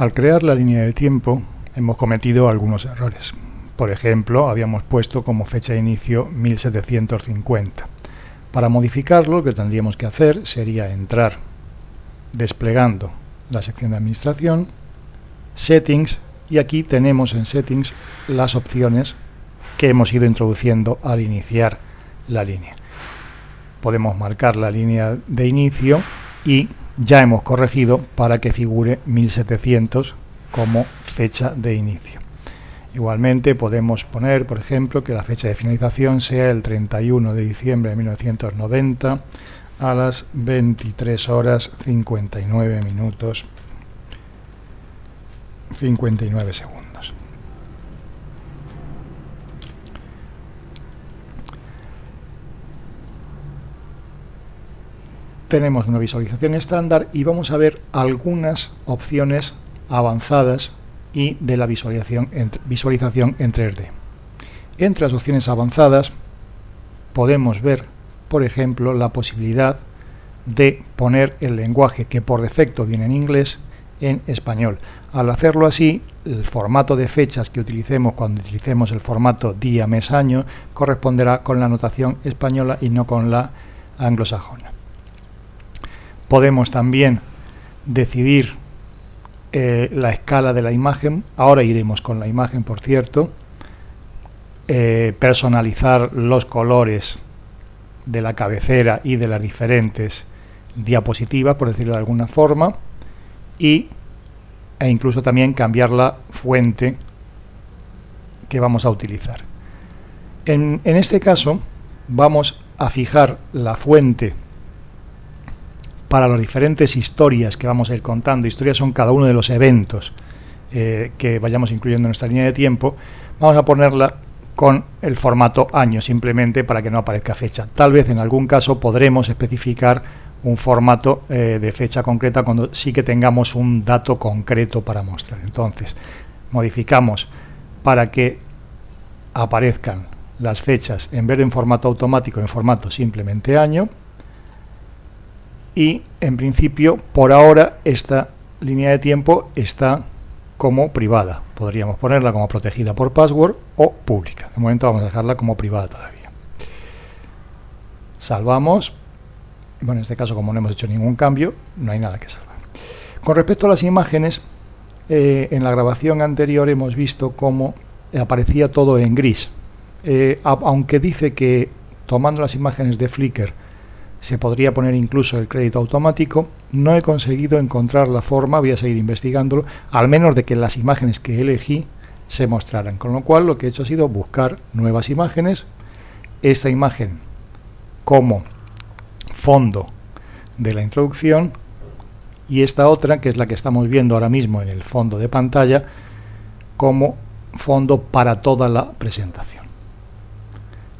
Al crear la línea de tiempo hemos cometido algunos errores. Por ejemplo, habíamos puesto como fecha de inicio 1750. Para modificarlo, lo que tendríamos que hacer sería entrar desplegando la sección de administración, settings, y aquí tenemos en settings las opciones que hemos ido introduciendo al iniciar la línea. Podemos marcar la línea de inicio y ya hemos corregido para que figure 1700 como fecha de inicio. Igualmente podemos poner, por ejemplo, que la fecha de finalización sea el 31 de diciembre de 1990 a las 23 horas 59 minutos 59 segundos. Tenemos una visualización estándar y vamos a ver algunas opciones avanzadas y de la visualización en, visualización en 3D. Entre las opciones avanzadas podemos ver, por ejemplo, la posibilidad de poner el lenguaje que por defecto viene en inglés en español. Al hacerlo así, el formato de fechas que utilicemos cuando utilicemos el formato día, mes, año corresponderá con la notación española y no con la anglosajona. Podemos también decidir eh, la escala de la imagen, ahora iremos con la imagen por cierto, eh, personalizar los colores de la cabecera y de las diferentes diapositivas, por decirlo de alguna forma, y, e incluso también cambiar la fuente que vamos a utilizar. En, en este caso vamos a fijar la fuente para las diferentes historias que vamos a ir contando, historias son cada uno de los eventos eh, que vayamos incluyendo en nuestra línea de tiempo, vamos a ponerla con el formato año simplemente para que no aparezca fecha. Tal vez en algún caso podremos especificar un formato eh, de fecha concreta cuando sí que tengamos un dato concreto para mostrar. Entonces, modificamos para que aparezcan las fechas en vez de en formato automático, en formato simplemente año, y en principio por ahora esta línea de tiempo está como privada. Podríamos ponerla como protegida por password o pública. De momento vamos a dejarla como privada todavía. Salvamos. Bueno, en este caso como no hemos hecho ningún cambio, no hay nada que salvar. Con respecto a las imágenes, eh, en la grabación anterior hemos visto cómo aparecía todo en gris. Eh, aunque dice que tomando las imágenes de Flickr se podría poner incluso el crédito automático. No he conseguido encontrar la forma, voy a seguir investigándolo, al menos de que las imágenes que elegí se mostraran. Con lo cual lo que he hecho ha sido buscar nuevas imágenes, esta imagen como fondo de la introducción y esta otra, que es la que estamos viendo ahora mismo en el fondo de pantalla, como fondo para toda la presentación.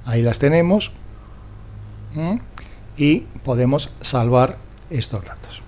Ahí las tenemos y podemos salvar estos datos.